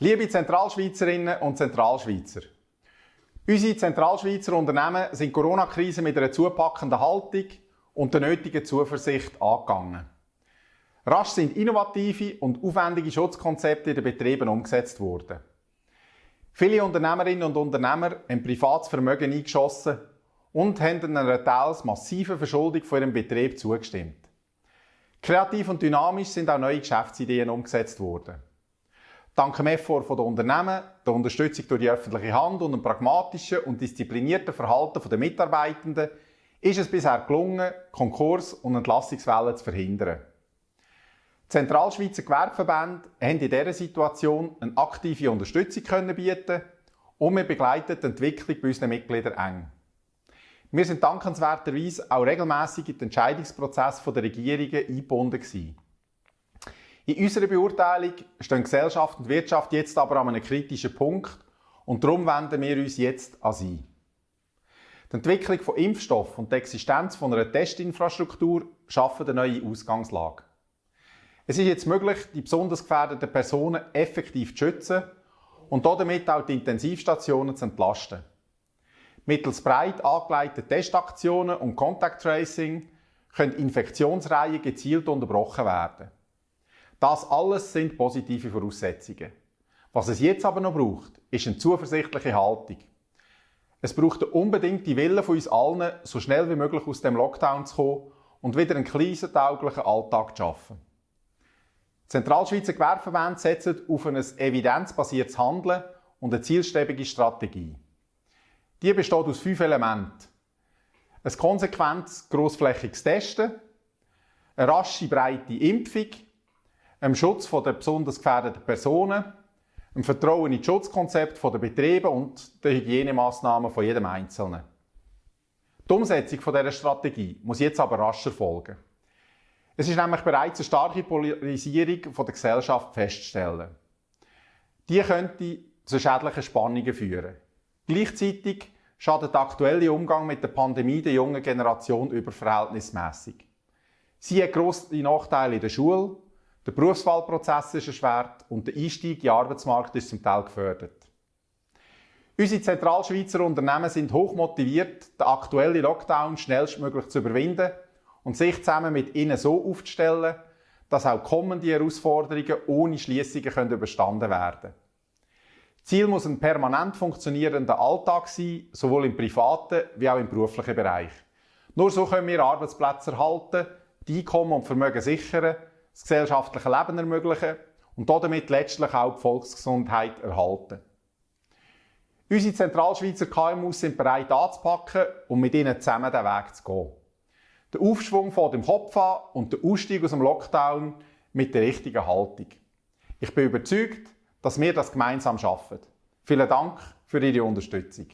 Liebe Zentralschweizerinnen und Zentralschweizer, unsere Zentralschweizer Unternehmen sind die Corona-Krise mit einer zupackenden Haltung und der nötigen Zuversicht angegangen. Rasch sind innovative und aufwendige Schutzkonzepte in den Betrieben umgesetzt worden. Viele Unternehmerinnen und Unternehmer haben privates Vermögen eingeschossen und haben einer teils massiven Verschuldung von ihrem Betrieb zugestimmt. Kreativ und dynamisch sind auch neue Geschäftsideen umgesetzt worden. Dank dem Effort der Unternehmen, der Unterstützung durch die öffentliche Hand und dem pragmatischen und disziplinierten Verhalten der Mitarbeitenden ist es bisher gelungen, Konkurs- und Entlassungswellen zu verhindern. Die Zentralschweizer Gewerbeverbände haben in dieser Situation eine aktive Unterstützung können bieten und wir begleiten die Entwicklung bei unseren Mitgliedern eng. Wir sind dankenswerterweise auch regelmässig in den Entscheidungsprozess der Regierungen eingebunden gewesen. In unserer Beurteilung stehen Gesellschaft und Wirtschaft jetzt aber an einem kritischen Punkt und darum wenden wir uns jetzt an sie. Die Entwicklung von Impfstoff und die Existenz von einer Testinfrastruktur schaffen eine neue Ausgangslage. Es ist jetzt möglich, die besonders gefährdeten Personen effektiv zu schützen und damit auch die Intensivstationen zu entlasten. Mittels breit angelegten Testaktionen und Contact Tracing können Infektionsreihen gezielt unterbrochen werden. Das alles sind positive Voraussetzungen. Was es jetzt aber noch braucht, ist eine zuversichtliche Haltung. Es braucht einen unbedingten Willen von uns allen, so schnell wie möglich aus dem Lockdown zu kommen und wieder einen krisentauglichen Alltag zu schaffen. Die Zentralschweizer Gewerbeverbände setzen auf ein evidenzbasiertes Handeln und eine zielstrebige Strategie. Die besteht aus fünf Elementen. Ein konsequentes, grossflächiges Testen, eine rasche, breite Impfung, dem Schutz der besonders gefährdeten Personen, dem Vertrauen in das Schutzkonzept der Betriebe und den Hygienemaßnahmen von jedem Einzelnen. Die Umsetzung dieser Strategie muss jetzt aber rasch erfolgen. Es ist nämlich bereits eine starke Polarisierung der Gesellschaft festzustellen. Die könnte zu schädlichen Spannungen führen. Gleichzeitig schadet der aktuelle Umgang mit der Pandemie der jungen Generation überverhältnismäßig. Sie hat grosse Nachteile in der Schule, der Berufswahlprozess ist erschwert und der Einstieg in den Arbeitsmarkt ist zum Teil gefördert. Unsere Zentralschweizer Unternehmen sind hoch motiviert, den aktuellen Lockdown schnellstmöglich zu überwinden und sich zusammen mit ihnen so aufzustellen, dass auch kommende Herausforderungen ohne Schließungen überstanden werden können. Ziel muss ein permanent funktionierender Alltag sein, sowohl im privaten wie auch im beruflichen Bereich. Nur so können wir Arbeitsplätze erhalten, die Einkommen und Vermögen sichern das gesellschaftliche Leben ermöglichen und damit letztlich auch die Volksgesundheit erhalten. Unsere Zentralschweizer KMUs sind bereit anzupacken und mit ihnen zusammen den Weg zu gehen. Der Aufschwung vor dem Kopf an und der Ausstieg aus dem Lockdown mit der richtigen Haltung. Ich bin überzeugt, dass wir das gemeinsam schaffen. Vielen Dank für Ihre Unterstützung.